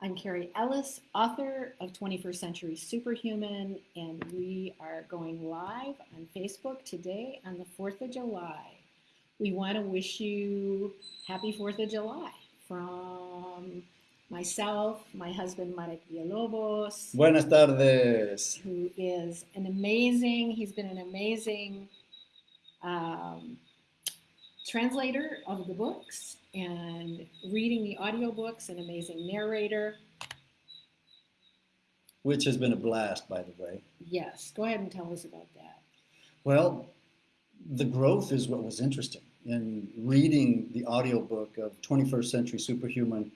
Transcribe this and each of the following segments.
I'm Carrie Ellis, author of 21st Century Superhuman, and we are going live on Facebook today on the 4th of July. We want to wish you happy 4th of July from myself, my husband Marek Villalobos, Buenas tardes. who is an amazing, he's been an amazing um, translator of the books and reading the audiobooks, an amazing narrator. Which has been a blast, by the way. Yes, go ahead and tell us about that. Well, the growth is what was interesting. In reading the audiobook of 21st Century Superhuman,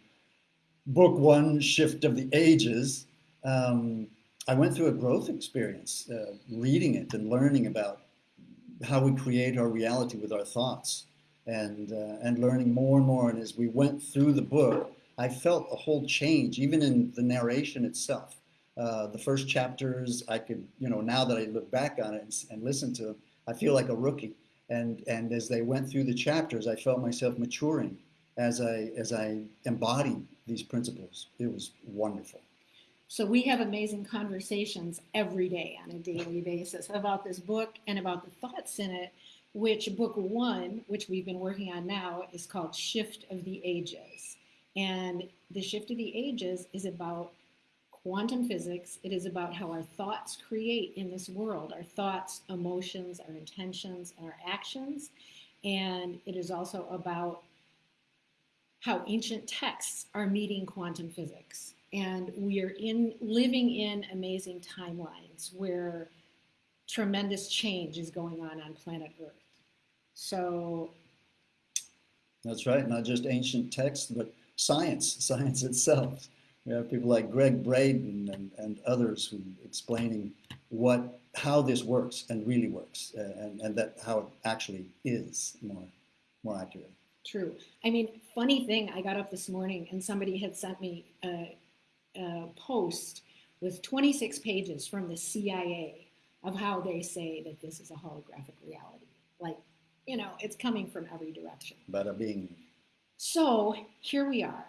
Book One Shift of the Ages, um, I went through a growth experience uh, reading it and learning about how we create our reality with our thoughts and, uh, and learning more and more. And as we went through the book, I felt a whole change, even in the narration itself. Uh, the first chapters, I could, you know, now that I look back on it and, and listen to them, I feel like a rookie. And, and as they went through the chapters, I felt myself maturing as I, as I embodied these principles. It was wonderful. So we have amazing conversations every day on a daily basis about this book and about the thoughts in it, which book one, which we've been working on now, is called Shift of the Ages. And the Shift of the Ages is about quantum physics. It is about how our thoughts create in this world, our thoughts, emotions, our intentions, our actions. And it is also about how ancient texts are meeting quantum physics and we are in living in amazing timelines where tremendous change is going on on planet Earth. So that's right, not just ancient texts, but science, science itself. We have people like Gregg Braden and, and others who explaining what how this works and really works, and, and that how it actually is more more accurate. True. I mean, funny thing, I got up this morning and somebody had sent me a, a post with 26 pages from the CIA of how they say that this is a holographic reality. Like, you know, it's coming from every direction. Bada bing. So here we are.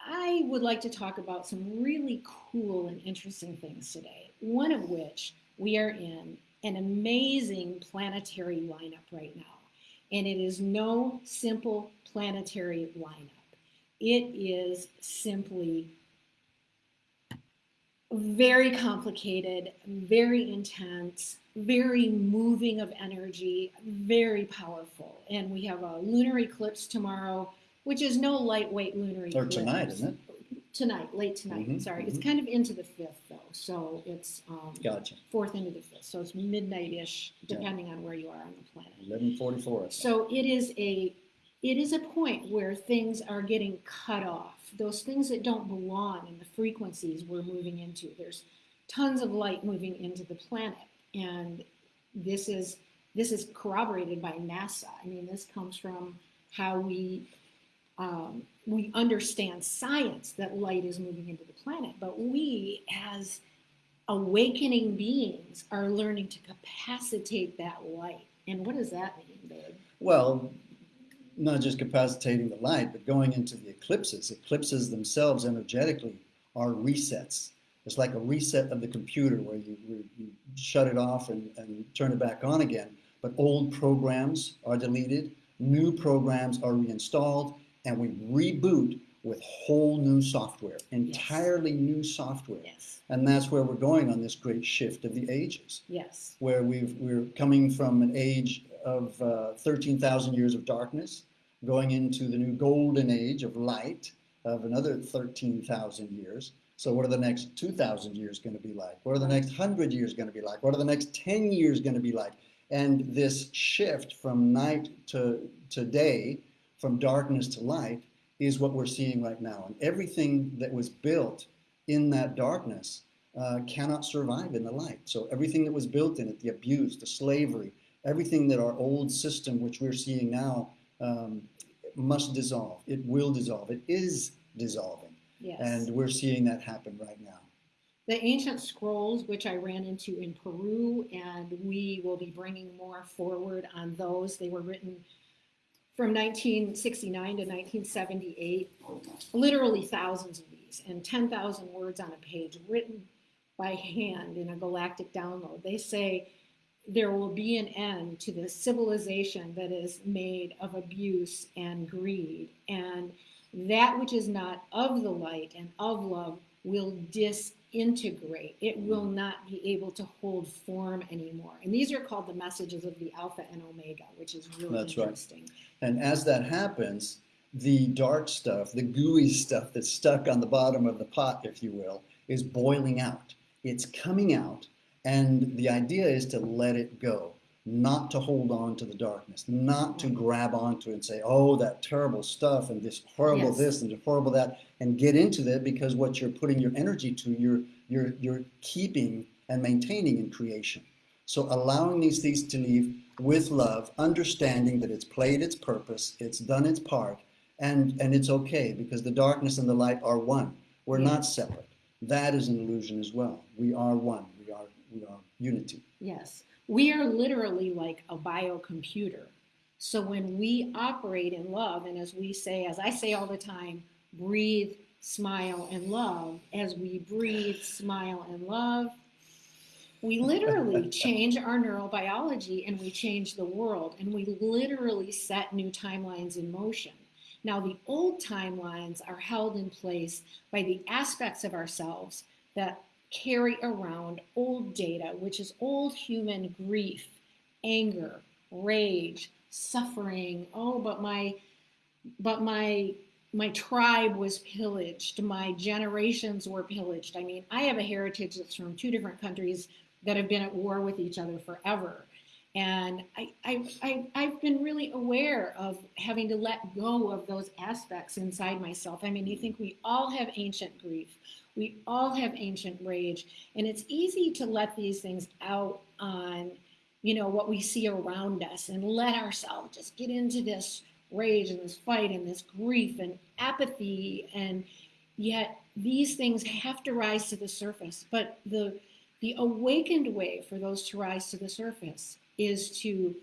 I would like to talk about some really cool and interesting things today. One of which we are in an amazing planetary lineup right now. And it is no simple planetary lineup. It is simply very complicated, very intense, very moving of energy, very powerful. And we have a lunar eclipse tomorrow, which is no lightweight lunar eclipse. Or tonight, isn't it? Tonight, late tonight. Mhm, Sorry, it's mhm. kind of into the fifth though, so it's um, Gotcha. fourth into the fifth, so it's midnight-ish, Yeah. depending on where you are on the planet. 1144. So it is a it is a point where things are getting cut off. Those things that don't belong in the frequencies we're moving into. There's tons of light moving into the planet, and this is this is corroborated by NASA. I mean, this comes from how we um, we understand science that light is moving into the planet, but we as awakening beings are learning to capacitate that light. And what does that mean, babe? Well, not just capacitating the light, but going into the eclipses. Eclipses themselves energetically are resets. It's like a reset of the computer where you, you, you shut it off and, and turn it back on again. But old programs are deleted, new programs are reinstalled, and we reboot with whole new software, entirely new software. Yes. And that's where we're going on this great shift of the ages Yes. where we've, we're coming from an age of uh, 13,000 years of darkness, going into the new golden age of light of another 13,000 years. So what are the next 2,000 years going to be like? What are the next 100 years going to be like? What are the next 10 years going to be like? And this shift from night to, to day, from darkness to light, is what we're seeing right now. And everything that was built in that darkness uh, cannot survive in the light. So everything that was built in it, the abuse, the slavery, everything that our old system, which we're seeing now, um, must dissolve. It will dissolve. It is dissolving. Yes. And we're seeing that happen right now. the ancient scrolls, which I ran into in Peru, and we will be bringing more forward on those. They were written from 1969 to 1978, literally thousands of these, and 10,000 words on a page written by hand in a galactic download. They say there will be an end to the civilization that is made of abuse and greed, and that which is not of the light and of love will disintegrate. It will mm. not be able to hold form anymore. And these are called the messages of the Alpha and Omega, which is really That's right. interesting. And as that happens, the dark stuff, the gooey stuff that's stuck on the bottom of the pot, if you will, is boiling out. It's coming out. And the idea is to let it go, not to hold on to the darkness, not to grab onto it and say, oh, that terrible stuff and this horrible Yes. this and horrible that, and get into that because what you're putting your energy to, you're, you're, you're keeping and maintaining in creation. So allowing these things to leave with love, understanding that it's played its purpose, it's done its part, and, and it's okay because the darkness and the light are one. We're not separate. That is an illusion as well. We are one. We are unity. Yes. We are literally like a biocomputer. So when we operate in love, and as we say, as I say all the time, breathe, smile, and love, as we breathe, smile, and love, we literally change our neurobiology and we change the world and we literally set new timelines in motion. Now, the old timelines are held in place by the aspects of ourselves that carry around old data, which is old human grief, anger, rage, suffering. Oh, but my but my my tribe was pillaged, my generations were pillaged. I mean, I have a heritage that's from two different countries that have been at war with each other forever. And I, I, I, I've been really aware of having to let go of those aspects inside myself. I mean, you think we all have ancient grief, we all have ancient rage, and it's easy to let these things out on, you know, what we see around us and let ourselves just get into this rage and this fight and this grief and apathy. And yet these things have to rise to the surface. But the the awakened way for those to rise to the surface is to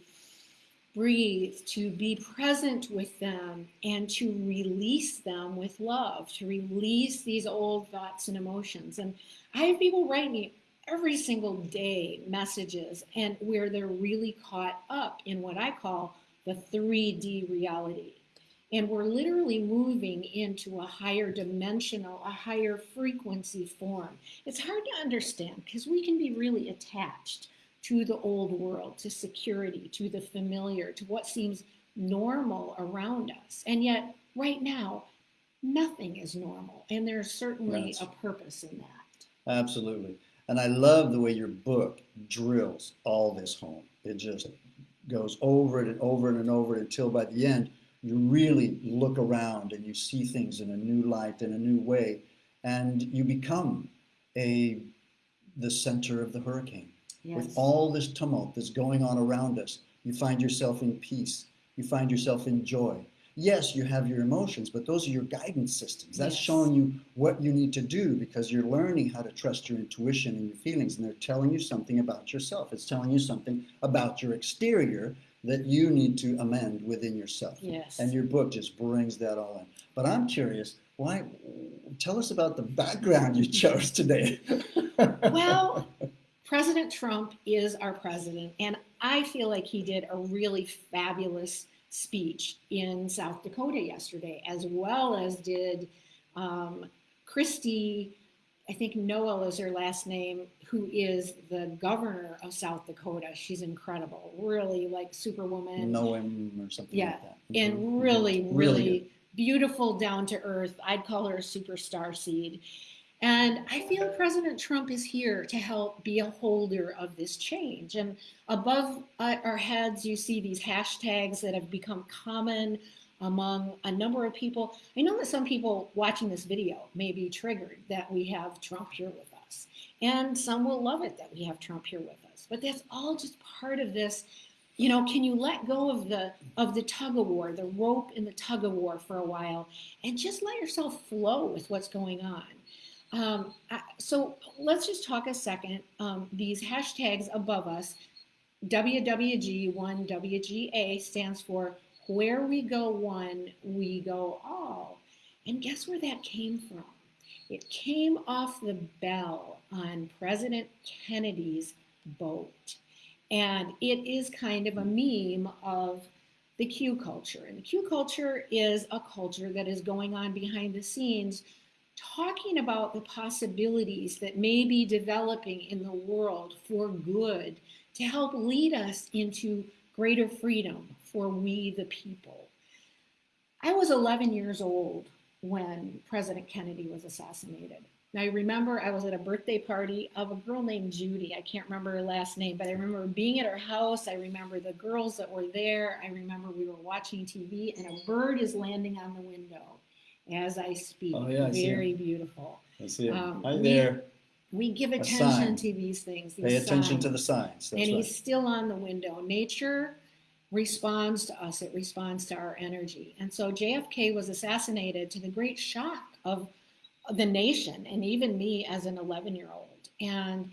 breathe, to be present with them, and to release them with love, to release these old thoughts and emotions. And I have people write me every single day messages and where they're really caught up in what I call the 3D reality. And we're literally moving into a higher dimensional, a higher frequency form. It's hard to understand because we can be really attached to the old world, to security, to the familiar, to what seems normal around us. And yet, right now, nothing is normal. And there's certainly Right. a purpose in that. Absolutely. And I love the way your book drills all this home. It just goes over it and over it and over it until by the end you really look around and you see things in a new light in a new way and you become a the center of the hurricane. Yes. With all this tumult that's going on around us, you find yourself in peace. You find yourself in joy. Yes, you have your emotions, but those are your guidance systems. That's Yes. showing you what you need to do because you're learning how to trust your intuition and your feelings, and they're telling you something about yourself. It's telling you something about your exterior that you need to amend within yourself. yes. And your book just brings that all in. But I'm curious, why? Tell us about the background you chose today. well, President Trump is our president, and I feel like he did a really fabulous speech in South Dakota yesterday, as well as did um, Kristi. I think Noel is her last name, who is the governor of South Dakota. She's incredible, really like superwoman. him or something Yeah, like that. and Mhm, really, mhm. really, beautiful, down to earth. I'd call her a superstar seed. And I feel President Trump is here to help be a holder of this change. And above our heads, you see these hashtags that have become common among a number of people. I know that some people watching this video may be triggered that we have Trump here with us. And some will love it that we have Trump here with us. But that's all just part of this you know can you let go of the of the tug of war the rope in the tug of war for a while and just let yourself flow with what's going on um, so let's just talk a second um, these hashtags above us wwg1wga stands for Where we go one, we go all. And guess where that came from? It came off the bell on President Kennedy's boat. And it is kind of a meme of the Q culture. And the Q culture is a culture that is going on behind the scenes, talking about the possibilities that may be developing in the world for good to help lead us into greater freedom for we the people. I was 11 years old when President Kennedy was assassinated. Now, I remember I was at a birthday party of a girl named Judy. I can't remember her last name, but I remember being at her house. I remember the girls that were there. I remember we were watching TV and a bird is landing on the window as I speak. Oh, yeah, I Very beautiful. I see it. Um, Hi there. We give attention to these things. These Pay attention to the signs. That's and right. he's still on the window. Nature responds to us, it responds to our energy. And so JFK was assassinated to the great shock of the nation and even me as an 11 year old. And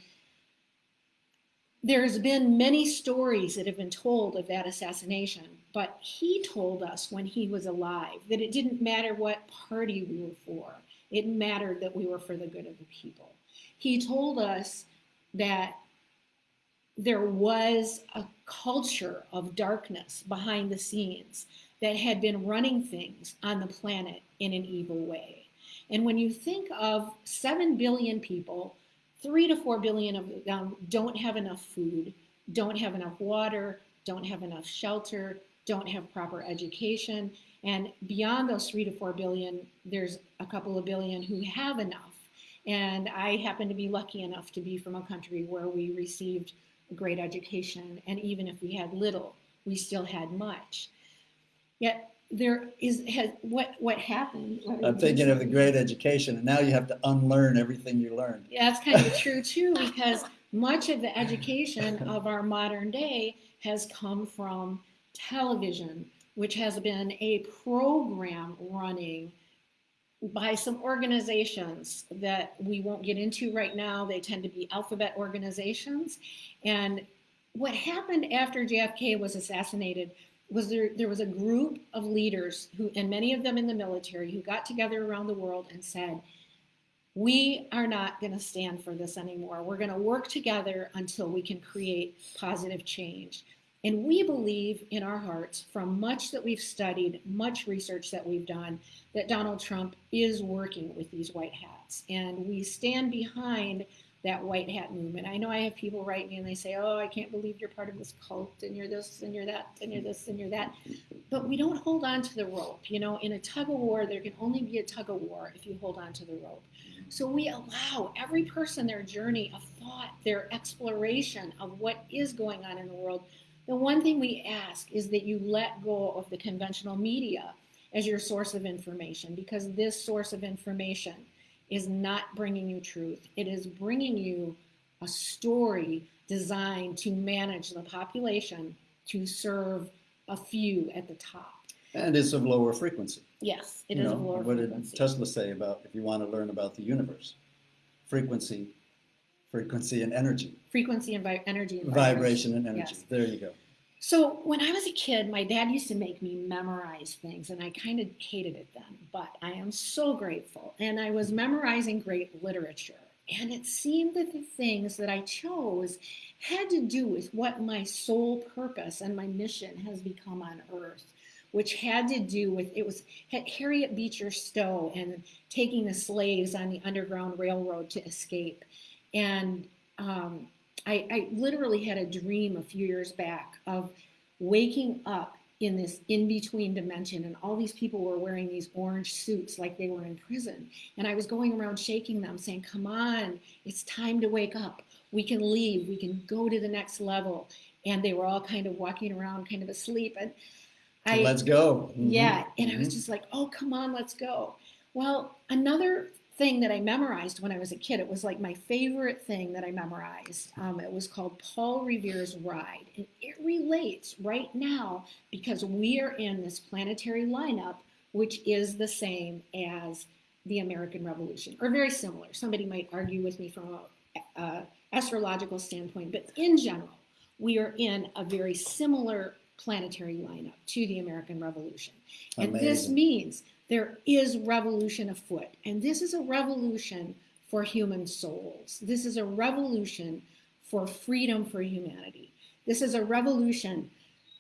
there's been many stories that have been told of that assassination, but he told us when he was alive that it didn't matter what party we were for, it mattered that we were for the good of the people. He told us that there was a culture of darkness behind the scenes that had been running things on the planet in an evil way. And when you think of 7 billion people, 3 to 4 billion of them don't have enough food, don't have enough water, don't have enough shelter, don't have proper education. And beyond those 3 to 4 billion, there's a couple of billion who have enough. And I happen to be lucky enough to be from a country where we received a great education. And even if we had little, we still had much. Yet there is has, what what happened. what I'm thinking of the great education, and now you have to unlearn everything you learned. Yeah, that's kind of true too, because much of the education of our modern day has come from television, which has been a program running by some organizations that we won't get into right now. They tend to be alphabet organizations. And what happened after JFK was assassinated was there, there was a group of leaders who, and many of them in the military, who got together around the world and said, we are not going to stand for this anymore. We're going to work together until we can create positive change. And we believe in our hearts, from much that we've studied, much research that we've done, that Donald Trump is working with these white hats. And we stand behind that white hat movement. I know I have people write me and they say, Oh, I can't believe you're part of this cult and you're this and you're that and you're this and you're that. But we don't hold on to the rope. You know, in a tug of war, there can only be a tug of war if you hold on to the rope. So we allow every person their journey of thought, their exploration of what is going on in the world. The one thing we ask is that you let go of the conventional media as your source of information because this source of information is not bringing you truth. It is bringing you a story designed to manage the population to serve a few at the top. And it's of lower frequency. Yes, it you is know, a lower what frequency. did Tesla say about if you want to learn about the universe? Frequency, frequency and energy. Frequency and vi- energy and Vibration and energy. Yes. There you go. So when I was a kid, my dad used to make me memorize things, and I kind of hated it then. But I am so grateful, and I was memorizing great literature, and it seemed that the things that I chose had to do with what my sole purpose and my mission has become on Earth, which had to do with it was Harriet Beecher Stowe and taking the slaves on the Underground Railroad to escape, and um, I, I literally had a dream a few years back of waking up in this in between dimension, and all these people were wearing these orange suits like they were in prison. And I was going around shaking them, saying, Come on, it's time to wake up. We can leave, we can go to the next level. And they were all kind of walking around, kind of asleep. And So let's go. Mhm. yeah, and I was Mhm. just like, oh, come on, let's go. Well, another thing that I memorized when I was a kid, it was like my favorite thing that I memorized. Um, it was called Paul Revere's Ride. And it relates right now because we are in this planetary lineup, which is the same as the American Revolution, or very similar. Somebody might argue with me from a, a astrological standpoint, but in general, we are in a very similar planetary lineup to the American Revolution. And this means there is revolution afoot. And this is a revolution for human souls. This is a revolution for freedom for humanity. This is a revolution,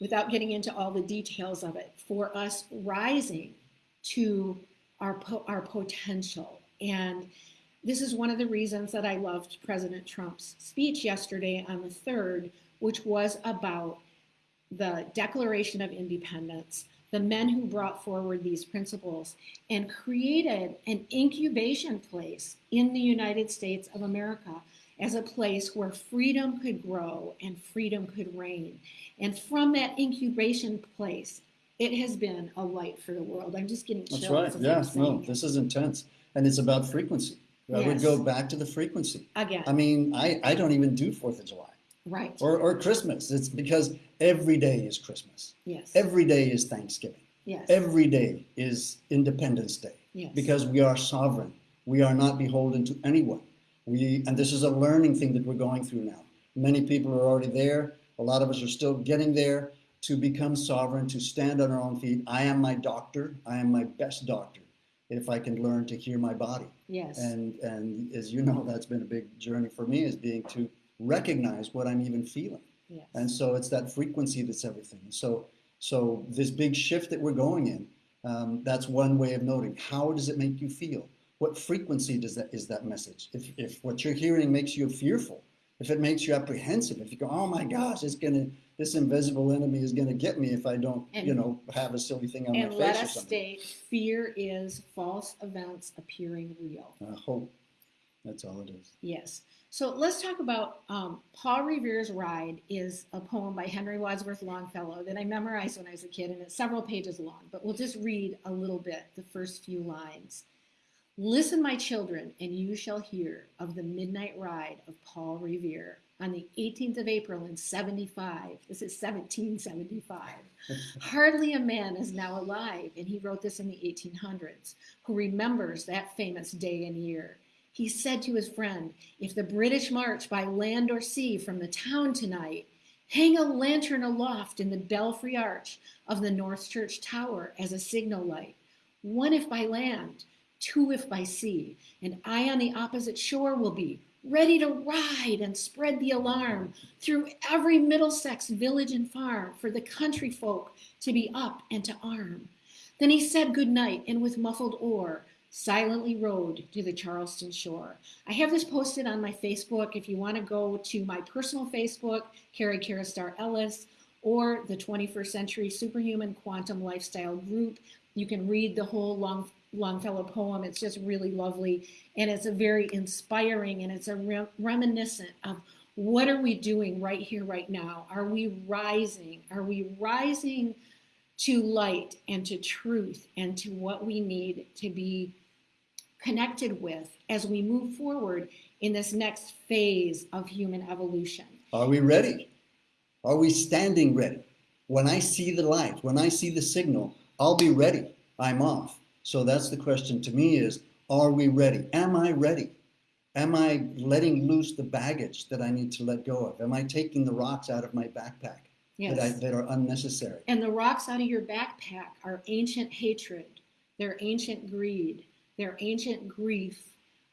without getting into all the details of it, for us rising to our, po- our potential. And this is one of the reasons that I loved President Trump's speech yesterday on the 3rd, which was about the Declaration of Independence, the men who brought forward these principles and created an incubation place in the United States of America as a place where freedom could grow and freedom could reign. And from that incubation place, it has been a light for the world. I'm just getting chills. That's right. Yeah, no, this is intense. And it's about frequency. I would go back to the frequency. Again, I mean, I, I don't even do Fourth of July right. or, or Christmas. It's because every day is Christmas. yes. Every day is Thanksgiving. yes. Every day is Independence Day yes. because we are sovereign. We are not beholden to anyone. We, and this is a learning thing that we're going through now. Many people are already there. A lot of us are still getting there to become sovereign, to stand on our own feet. I am my doctor. I am my best doctor if I can learn to hear my body. yes. And, and as you know, that's been a big journey for me is being to recognize what I'm even feeling. Yes. And so it's that frequency that's everything. So, so this big shift that we're going in, um, that's one way of noting. How does it make you feel? What frequency does that is that message? If, if what you're hearing makes you fearful, if it makes you apprehensive, if you go, oh my gosh, it's gonna, this invisible enemy is gonna get me if I don't, And- you know, have a silly thing on my let face or us state fear is false events appearing real. I hope that's all it is. Yes. So let's talk about um, Paul Revere's Ride is a poem by Henry Wadsworth Longfellow that I memorized when I was a kid, and it's several pages long, but we'll just read a little bit, the first few lines. Listen, my children, and you shall hear of the midnight ride of Paul Revere on the 18th of April in 75. This is 1775. Hardly a man is now alive, and he wrote this in the 1800s, who remembers that famous day and year. He said to his friend, If the British march by land or sea from the town tonight, hang a lantern aloft in the belfry arch of the North Church Tower as a signal light. One if by land, two if by sea, and I on the opposite shore will be, ready to ride and spread the alarm through every Middlesex village and farm for the country folk to be up and to arm. Then he said good night and with muffled oar silently rowed to the Charleston shore. I have this posted on my Facebook. If you want to go to my personal Facebook, Carrie Karastar Ellis, or the 21st Century Superhuman Quantum Lifestyle Group, you can read the whole Long, Longfellow poem. It's just really lovely, and it's a very inspiring, and it's a rem- reminiscent of what are we doing right here, right now? Are we rising? Are we rising to light and to truth and to what we need to be connected with as we move forward in this next phase of human evolution? Are we ready? Are we standing ready? When I see the light, when I see the signal, I'll be ready. I'm off. So that's the question to me is, are we ready? Am I ready? Am I letting loose the baggage that I need to let go of? Am I taking the rocks out of my backpack Yes. that, I, that are unnecessary? And the rocks out of your backpack are ancient hatred, they're ancient greed, they're ancient grief,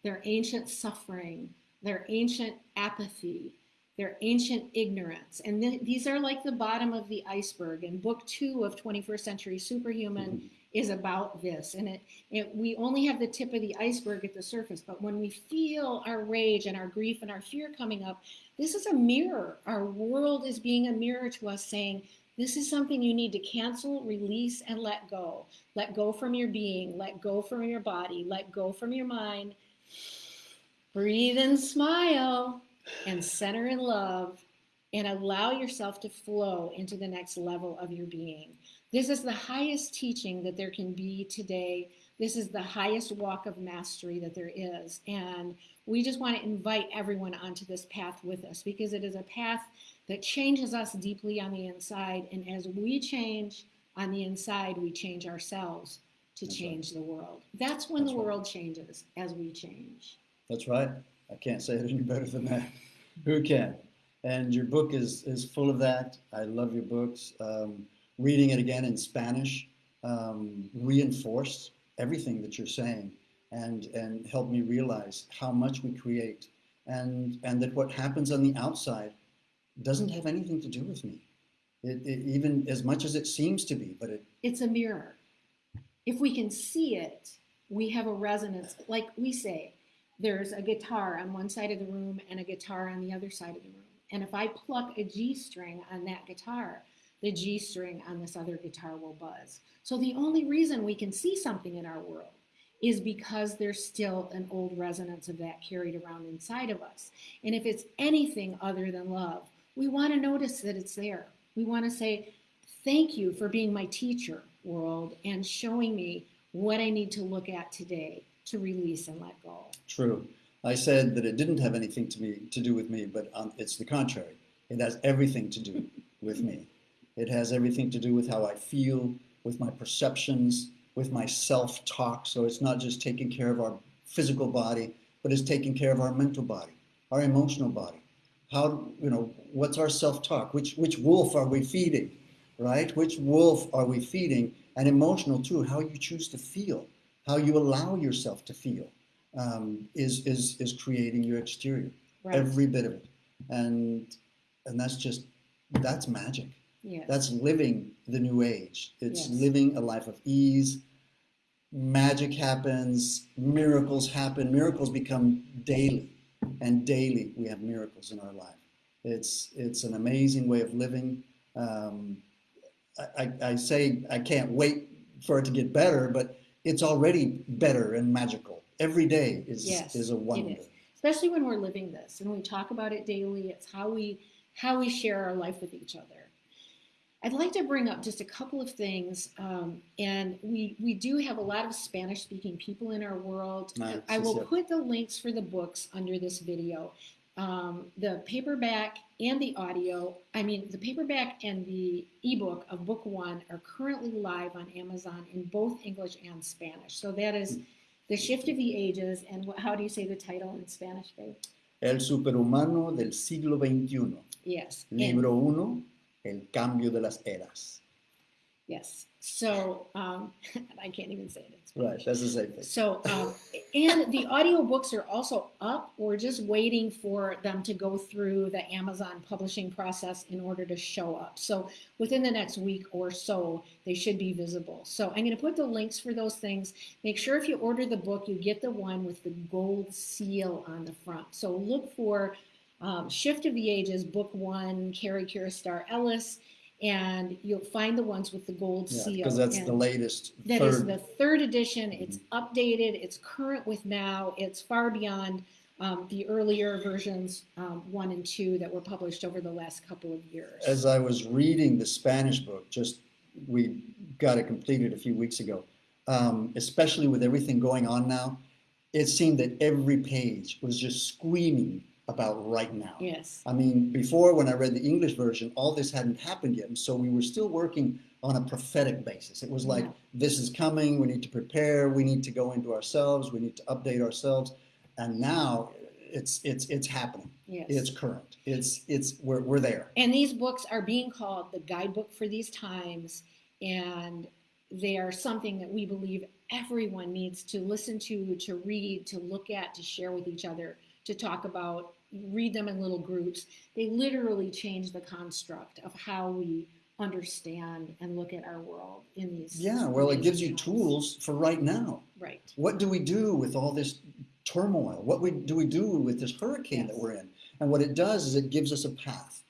they're ancient suffering, they're ancient apathy, they're ancient ignorance. And th- these are like the bottom of the iceberg. And book two of 21st Century Superhuman mm-hmm. is about this. And it, it, we only have the tip of the iceberg at the surface. But when we feel our rage and our grief and our fear coming up, this is a mirror. Our world is being a mirror to us saying, this is something you need to cancel, release, and let go. Let go from your being, let go from your body, let go from your mind. Breathe and smile and center in love and allow yourself to flow into the next level of your being. This is the highest teaching that there can be today. This is the highest walk of mastery that there is. And we just want to invite everyone onto this path with us because it is a path that changes us deeply on the inside. And as we change on the inside, we change ourselves to That's change the world. That's when That's the right. world changes, as we change. That's right. I can't say it any better than that. Who can? And your book is, is full of that. I love your books. Um, reading it again in Spanish um, reinforced everything that you're saying and, and helped me realize how much we create and, and that what happens on the outside doesn't have anything to do with me. It, it, even as much as it seems to be, but it, It's a mirror. If we can see it, we have a resonance. Like we say, there's a guitar on one side of the room and a guitar on the other side of the room. And if I pluck a G string on that guitar, the G string on this other guitar will buzz. So the only reason we can see something in our world is because there's still an old resonance of that carried around inside of us. And if it's anything other than love, we want to notice that it's there. We want to say, Thank you for being my teacher, world, and showing me what I need to look at today to release and let go. True. I said that it didn't have anything to me to do with me, but um, it's the contrary. It has everything to do with me. It has everything to do with how I feel, with my perceptions, with my self-talk. So it's not just taking care of our physical body, but it's taking care of our mental body, our emotional body. How you know what's our self-talk? Which which wolf are we feeding? Right? Which wolf are we feeding? And emotional too. How you choose to feel, how you allow yourself to feel, um, is is is creating your exterior. Right. Every bit of it, and and that's just that's magic. Yes. That's living the new age. It's Yes. living a life of ease. Magic happens, miracles happen, miracles become daily, and daily we have miracles in our life. It's it's an amazing way of living. Um, I, I, I say I can't wait for it to get better, but it's already better and magical. Every day is Yes, is a wonder. is. Especially when we're living this and we talk about it daily. It's how we how we share our life with each other. I'd like to bring up just a couple of things, um, and we we do have a lot of Spanish speaking people in our world. Ah, I will put the links for the books under this video. Um, the paperback and the audio, I mean, the paperback and the ebook of book one are currently live on Amazon in both English and Spanish. So that is The Shift of the Ages. And what, how do you say the title in Spanish, babe? El superhumano del siglo XXI. Yes. Libro 1, El cambio de las eras. yes. So um, I can't even say it. It's Right, that's the same thing. So, um, and the audiobooks are also up. We're just waiting for them to go through the Amazon publishing process in order to show up. So, within the next week or so, they should be visible. So, I'm going to put the links for those things. Make sure if you order the book, you get the one with the gold seal on the front. So, look for um, Shift of the Ages, Book One, Carrie Kiristar Ellis, and you'll find the ones with the gold Yeah, seal. because that's And- the latest. that is third. the third edition. It's updated. It's current with now. It's far beyond um, the earlier versions, um, one and two, that were published over the last couple of years. As I was reading the Spanish book, just we got it completed a few weeks ago, um, especially with everything going on now, it seemed that every page was just screaming about right now. yes. I mean, before when I read the English version, all this hadn't happened yet. And so we were still working on a prophetic basis. It was like, Yeah. this is coming, we need to prepare, we need to go into ourselves, we need to update ourselves. And now it's it's it's happening. Yes. It's current. It's it's we're we're there. and these books are being called the guidebook for these times, and they are something that we believe everyone needs to listen to, to read, to look at, to share with each other, to talk about, read them in little groups. They literally change the construct of how we understand and look at our world in these. Yeah, well, it gives you tools for right now. Right. What do we do with all this turmoil? What we, do we do with this hurricane that we're in? And what it does is it gives us a path.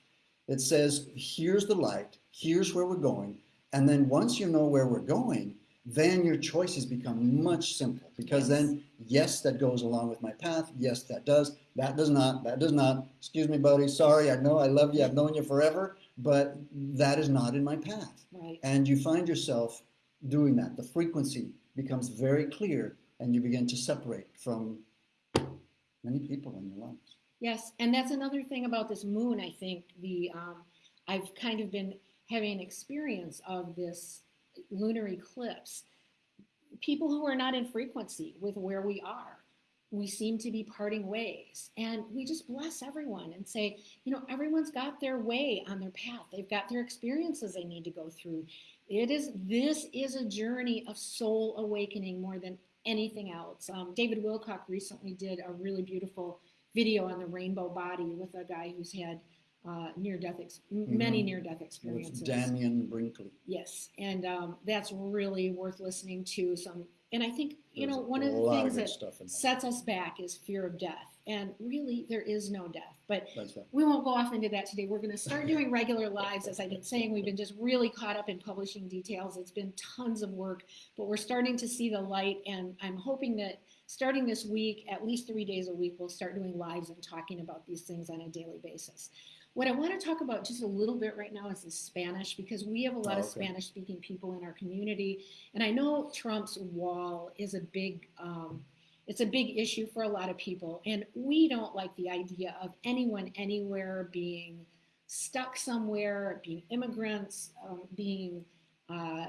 It says, here's the light, here's where we're going. And then once you know where we're going, then your choices become much simpler because Yes. then, yes, that goes along with my path. Yes, that does. That does not. That does not. Excuse me, buddy. Sorry. I know I love you. I've known you forever, but that is not in my path. Right. And you find yourself doing that. The frequency becomes very clear and you begin to separate from many people in your lives. Yes, and that's another thing about this moon. I think the um, I've kind of been having an experience of this lunar eclipse. People who are not in frequency with where we are, we seem to be parting ways. And we just bless everyone and say, you know, everyone's got their way on their path. They've got their experiences they need to go through. It is this is a journey of soul awakening more than anything else. Um, David Wilcock recently did a really beautiful video on the rainbow body with a guy who's had uh, near-death, ex- many near-death With experiences. Dannion Brinkley. Yes, and um, that's really worth listening to. Some, and I think you There's know one of the things good that sets us back is fear of death, and really there is no death. But right. we won't go off into that today. We're going to start doing regular lives, as I've been saying. We've been just really caught up in publishing details. It's been tons of work, but we're starting to see the light, and I'm hoping that starting this week, at least three days a week, we'll start doing lives and talking about these things on a daily basis. What I want to talk about just a little bit right now is the Spanish, because we have a lot Oh, of okay. Spanish speaking people in our community. And I know Trump's wall is a big um, it's a big issue for a lot of people and we don't like the idea of anyone anywhere being stuck somewhere being immigrants um, being uh,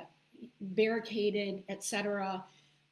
barricaded etc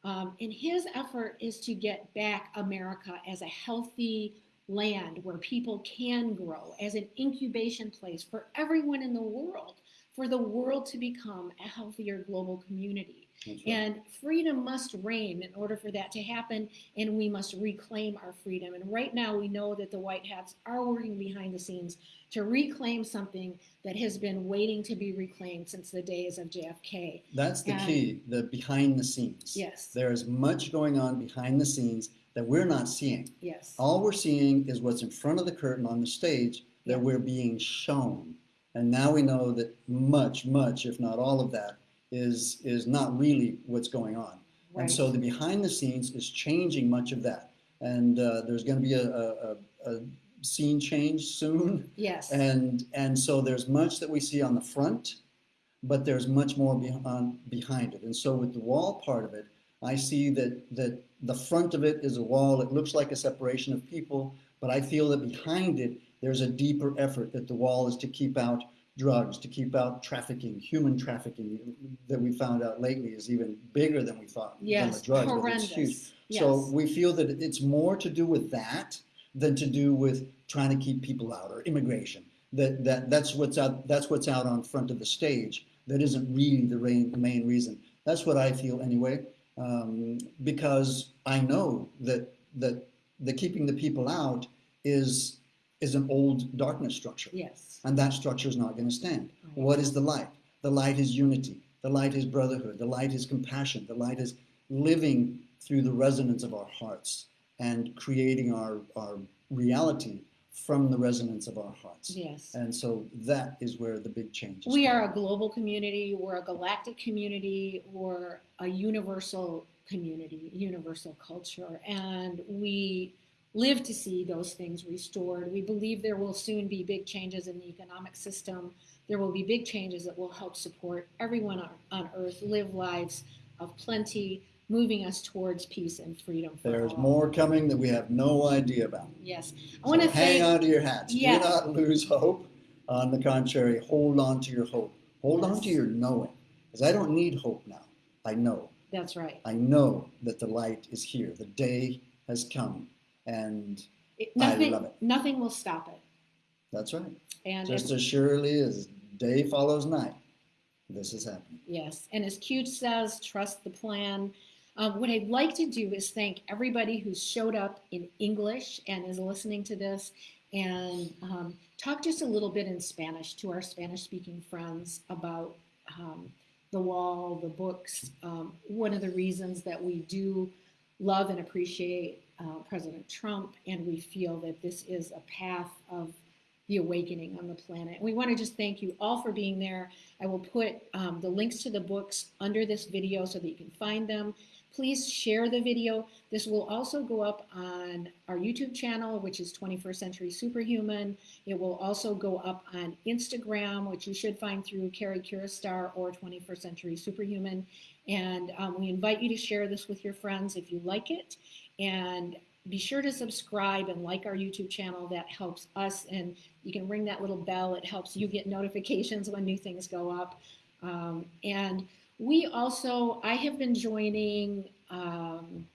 um, and his effort is to get back america as a healthy land where people can grow as an incubation place for everyone in the world for the world to become a healthier global community right. and freedom must reign in order for that to happen, and we must reclaim our freedom. And right now, we know that the White Hats are working behind the scenes to reclaim something that has been waiting to be reclaimed since the days of JFK. That's the and- key, the behind the scenes. Yes, There is much going on behind the scenes that we're not seeing. yes, All we're seeing is what's in front of the curtain on the stage that we're being shown. And now we know that much, much, if not all of that, is is not really what's going on. right. And so the behind the scenes is changing much of that. And uh, there's going to be a, a, a, a scene change soon. yes, And and so there's much that we see on the front, but there's much more behind behind it. And so with the wall part of it, I see that that the front of it is a wall. It looks like a separation of people, but I feel that behind it there's a deeper effort that the wall is to keep out drugs, to keep out trafficking, human trafficking that we found out lately is even bigger than we thought than yes, the drugs. but it's horrendous. huge. Yes. So we feel that it's more to do with that than to do with trying to keep people out or immigration. That, that that's what's out that's what's out on front of the stage. That isn't really the main, main reason. That's what I feel anyway, um, because I know that that the keeping the people out is is an old darkness structure, yes, and that structure is not going to stand. Right. What is the light? The light is unity. The light is brotherhood. The light is compassion. The light is living through the resonance of our hearts and creating our, our reality from the resonance of our hearts. yes. And so that is where the big change is. We are a global community, we're a galactic community, we're a universal community, universal culture, and we live to see those things restored. We believe there will soon be big changes in the economic system. There will be big changes that will help support everyone on, on earth live lives of plenty, moving us towards peace and freedom for There's all. more coming that we have no idea about. Yes. I want to hang on to your hats. Yes. Do not lose hope. On the contrary, hold on to your hope. Hold on to your knowing. Because I don't need hope now. I know. That's right. I know that the light is here. The day has come. And It, I love it. nothing will stop it. that's right. And Just as surely as day follows night, this is happening. Yes, and as Q says, trust the plan. Um, what I'd like to do is thank everybody who's showed up in English and is listening to this, and um, talk just a little bit in Spanish to our Spanish-speaking friends about um, the wall, the books. Um, one of the reasons that we do love and appreciate uh, President Trump, and we feel that this is a path of the awakening on the planet. We want to just thank you all for being there. I will put um, the links to the books under this video so that you can find them. Please share the video. This will also go up on our YouTube channel, which is 21st Century Superhuman. It will also go up on Instagram, which you should find through Carrie Kiristar or 21st Century Superhuman. And um, we invite you to share this with your friends if you like it. And be sure to subscribe and like our YouTube channel. That helps us. And you can ring that little bell. It helps you get notifications when new things go up. Um, and we also, I have been joining um,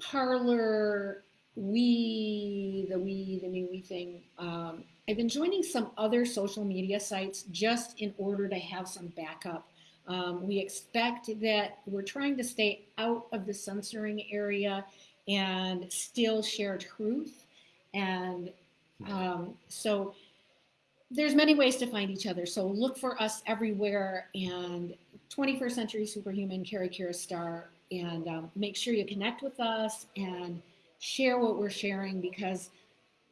Parler, we, the we, the new we thing. Um, I've been joining some other social media sites just in order to have some backup. Um, we expect that we're trying to stay out of the censoring area and still share truth. And um, so there's many ways to find each other. So look for us everywhere. And 21st Century Superhuman, Carrie Kira Star, and um, make sure you connect with us and share what we're sharing because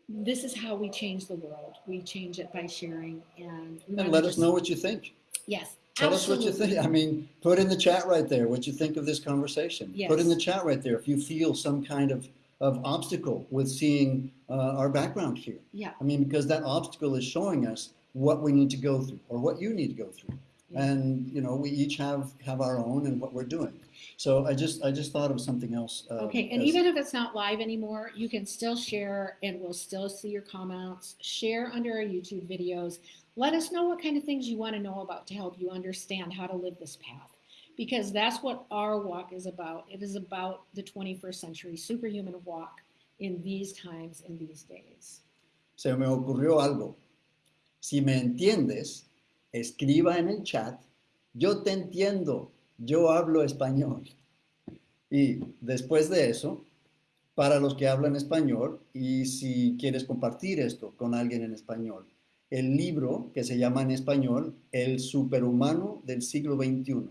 this is how we change the world. We change it by sharing and, And let us know what you think. Yes. Tell us what you think. I mean, put in the chat right there what you think of this conversation. Put in the chat right there if you feel some kind of, of obstacle with seeing uh, our background here. Yeah. I mean, because that obstacle is showing us what we need to go through or what you need to go through. And, you know, we each have, have our own and what we're doing. So I just, I just thought of something else. uh, Okay, and as- even if it's not live anymore, you can still share and we'll still see your comments. Share under our YouTube videos. Let us know what kind of things you want to know about to help you understand how to live this path. Because that's what our walk is about. It is about the 21st century superhuman walk in these times, in these days. se me ocurrió algo. Si me entiendes, escriba en el chat, yo te entiendo, yo hablo español. Y después de eso, para los que hablan español, y si quieres compartir esto con alguien en español, el libro que se llama en español El superhumano del siglo XXI.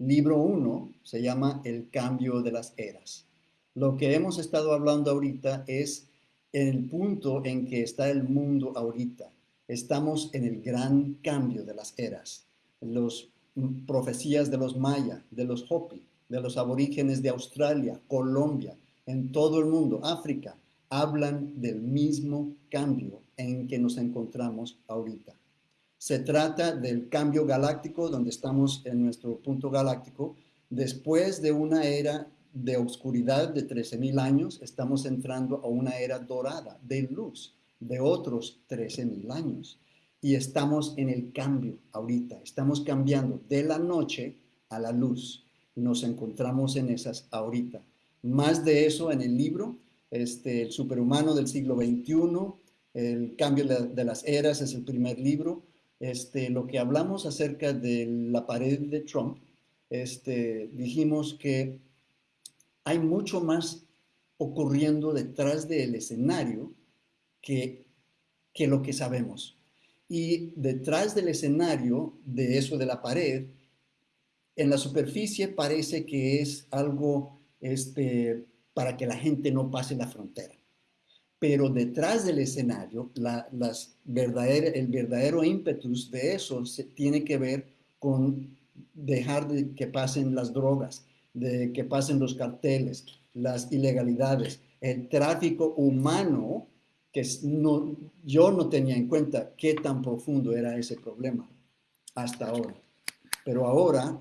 Libro 1 se llama El cambio de las eras. Lo que hemos estado hablando ahorita es el punto en que está el mundo ahorita. Estamos en el gran cambio de las eras. Las profecías de los maya, de los hopi, de los aborígenes de Australia, Colombia, en todo el mundo, África, hablan del mismo cambio en que nos encontramos ahorita. Se trata del cambio galáctico, donde estamos en nuestro punto galáctico. Después de una era de oscuridad de 13.000 años, estamos entrando a una era dorada de luz de otros 13.000 años. Y estamos en el cambio ahorita, estamos cambiando de la noche a la luz. Nos encontramos en esas ahorita. Más de eso en el libro, este, El superhumano del siglo XXI, El cambio de, las eras es el primer libro. Este, lo que hablamos acerca de la pared de Trump, este, dijimos que hay mucho más ocurriendo detrás del escenario que, lo que sabemos. Y detrás del escenario de eso de la pared, en la superficie parece que es algo este, para que la gente no pase la frontera. Pero detrás del escenario, la, las verdadera, el verdadero ímpetus de eso se, tiene que ver con dejar de que pasen las drogas, de que pasen los carteles, las ilegalidades, el tráfico humano, no, yo no tenía en cuenta qué tan profundo era ese problema hasta ahora. Pero ahora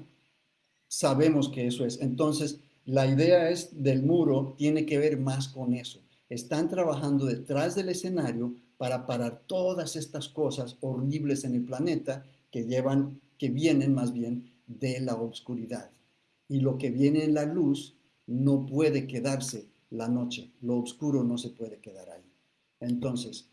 sabemos que eso es. Entonces, la idea es del muro tiene que ver más con eso. Están trabajando detrás del escenario para parar todas estas cosas horribles en el planeta que llevan, que vienen más bien de la oscuridad. Y lo que viene en la luz no puede quedarse la noche. Lo oscuro no se puede quedar ahí. Entonces,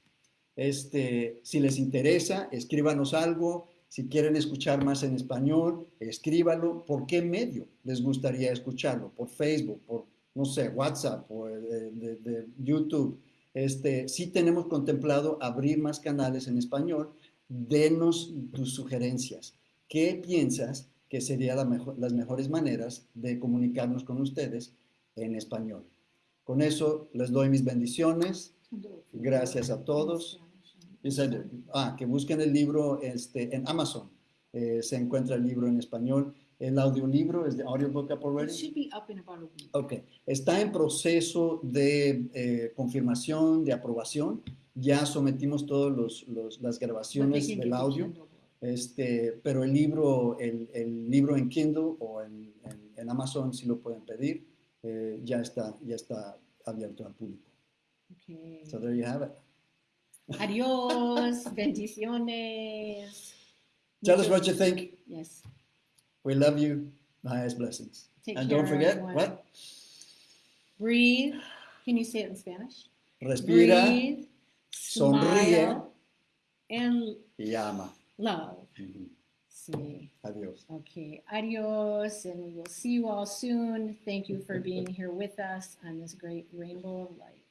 este, si les interesa, escríbanos algo. Si quieren escuchar más en español, escríbalo. ¿Por qué medio les gustaría escucharlo? ¿Por Facebook? ¿Por, no sé, WhatsApp? ¿Por de YouTube? Este, sí tenemos contemplado abrir más canales en español. Denos tus sugerencias. ¿Qué piensas que serían las mejores maneras de comunicarnos con ustedes en español? Con eso les doy mis bendiciones. Gracias a todos. Ah, que busquen el libro este, en Amazon. Eh, se encuentra el libro en español. El audiolibro es de Audiobook Up It already. should be up in about a week. Ok, está en proceso de eh, confirmación, de aprobación. Ya sometimos todas las But they grabaciones del audio. Este, pero el libro, el, el libro en Kindle o en, en, en Amazon si lo pueden pedir, eh, ya, está, ya está abierto al público. Okay. So there you have it. Adiós, bendiciones. Tell us what you think. Yes. We love you. The highest blessings. Take and care, don't forget, everyone. what? Breathe. Can you say it in Spanish? Respira Breathe. sonríe. Smile. And y ama. love. Ujú. Sí. Adiós. Okay. Adios. And we will see you all soon. Thank you for being here with us on this great rainbow of light.